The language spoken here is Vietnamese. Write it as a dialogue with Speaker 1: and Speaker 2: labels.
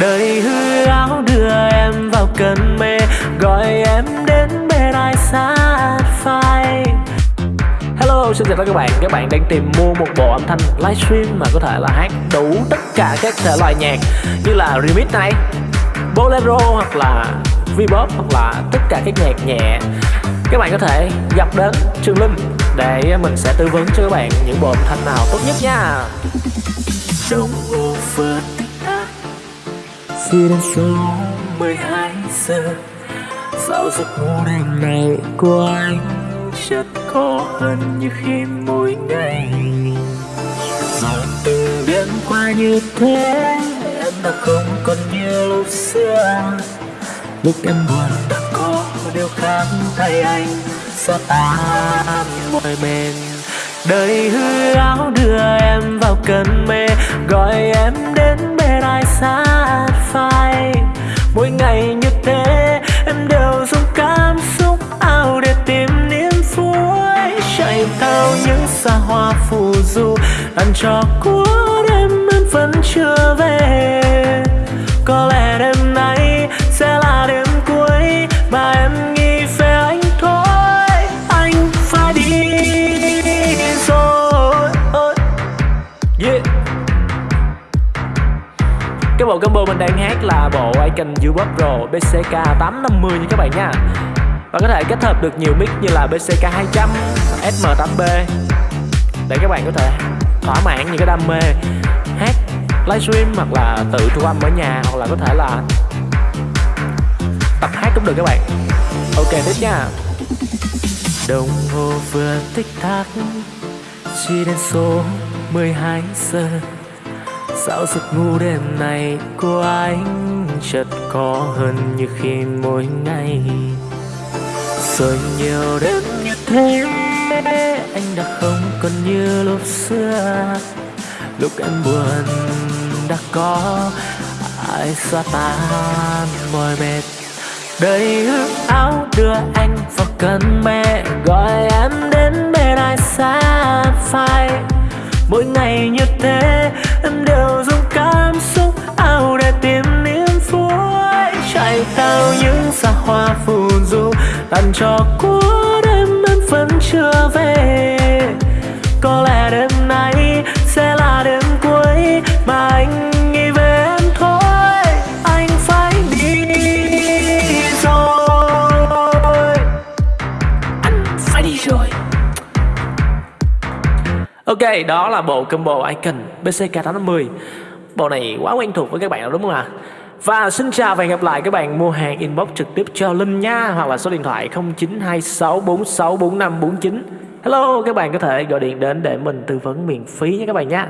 Speaker 1: đời hư áo đưa em vào cơn mê gọi em đến bên ai sát phai. Hello, xin chào tất cả các bạn. Các bạn đang tìm mua một bộ âm thanh livestream mà có thể là hát đủ tất cả các thể loại nhạc Như là remix này, bolero hoặc là V-pop hoặc là tất cả các nhạc nhẹ. Các bạn có thể gặp đến Trường Linh để mình sẽ tư vấn cho các bạn những bộ âm thanh nào tốt nhất nha. Tắc khi đến số 12 giờ Sao giấc ngủ đêm này của anh chất khó hơn như khi mỗi ngày. Dòng từng đêm qua như thế, Em đã không còn như lúc xưa. Lúc em buồn đã có điều khác thay anh Sao ta mỏi bên Đời hư áo đưa em vào cơn mê, Gọi em du ăn cho cuối đêm em vẫn chưa về. Có lẽ đêm nay sẽ là đêm cuối Mà em nghĩ về anh thôi. Anh phải đi rồi. Yeah. Cái bộ combo mình đang hát là bộ Icon U-Pop Pro BCK 850 nha các bạn nha. Và có thể kết hợp được nhiều mic như là BCK 200, SM8B để các bạn có thể thỏa mãn những cái đam mê hát livestream hoặc là tự thu âm ở nhà hoặc là có thể là tập hát cũng được các bạn. Ok, tiếp nha. Đồng hồ vừa tích tắc Chỉ đến số 12 giờ. Sao giấc ngủ đêm này của anh chợt có hơn như khi mỗi ngày. Rồi nhiều đêm như thế anh đã không còn như lúc xưa. Lúc em buồn đã có, ai xóa tan mỏi mệt. Đời ước áo đưa anh vào cơn mê, Gọi em đến bên ai xa phai. Mỗi ngày như thế, em đều dùng cảm xúc ao để tìm niềm vui. Chạy theo những xa hoa phù du, làm cho cuối Ok, đó là bộ combo Icon BCK850 Bộ này quá quen thuộc với các bạn đúng không ạ? Và xin chào và hẹn gặp lại các bạn mua hàng inbox trực tiếp cho Linh nha Hoặc là số điện thoại 0926464549 Hello, các bạn có thể gọi điện đến để mình tư vấn miễn phí nha các bạn nha.